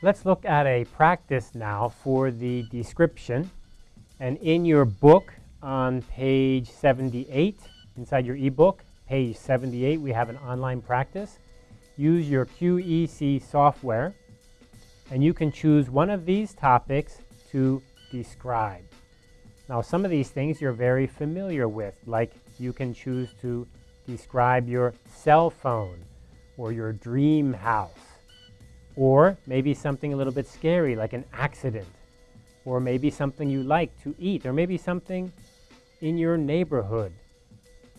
Let's look at a practice now for the description. And in your book on page 78, inside your ebook, page 78, we have an online practice. Use your QEC software, and you can choose one of these topics to describe. Now, some of these things you're very familiar with, like you can choose to describe your cell phone or your dream house, or maybe something a little bit scary, like an accident, or maybe something you like to eat, or maybe something in your neighborhood.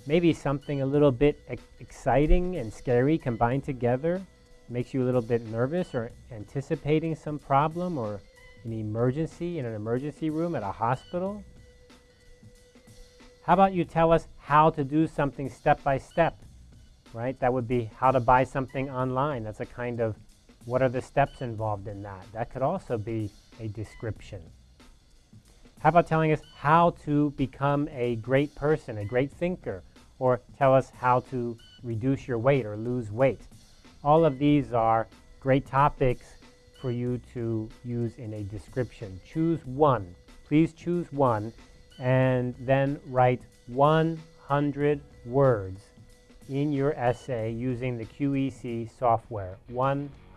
Maybe something a little bit exciting and scary combined together makes you a little bit nervous or anticipating some problem or an emergency in an emergency room at a hospital. How about you tell us how to do something step by step, right? That would be how to buy something online. That's a kind of what are the steps involved in that? That could also be a description. How about telling us how to become a great person, a great thinker, or tell us how to reduce your weight or lose weight? All of these are great topics for you to use in a description. Choose one. Please choose one and then write 100 words in your essay using the QEC software.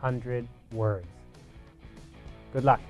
100 words. Good luck.